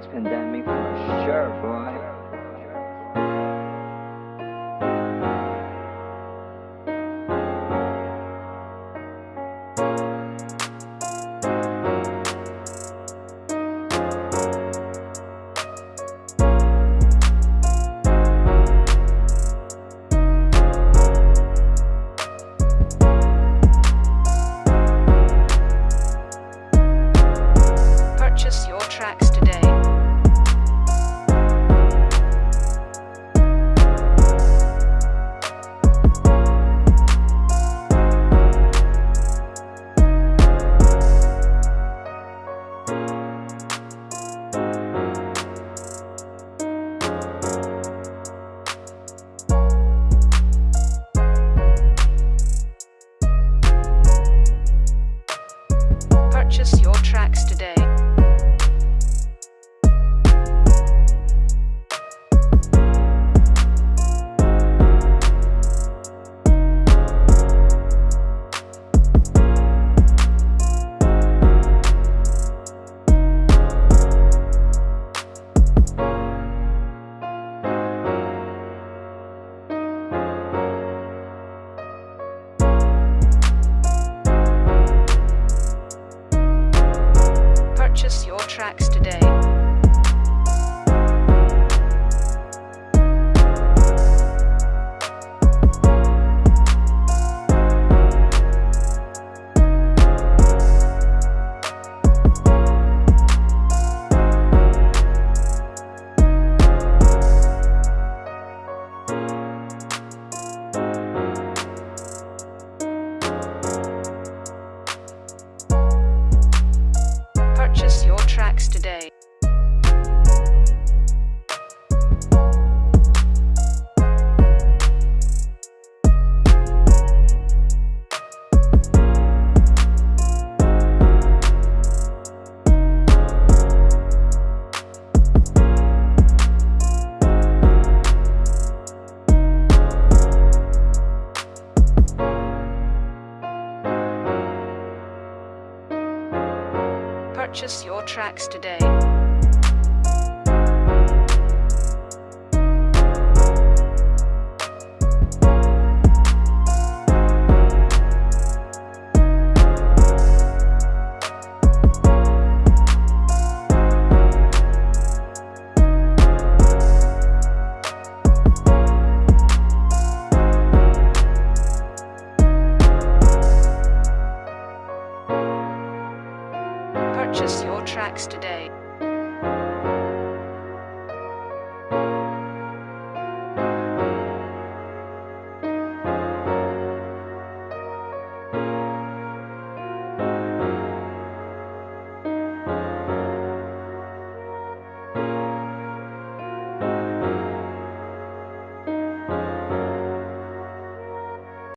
It's pandemic for sure, boy. Purchase your tracks today. Today. Purchase your tracks today. Purchase your tracks today.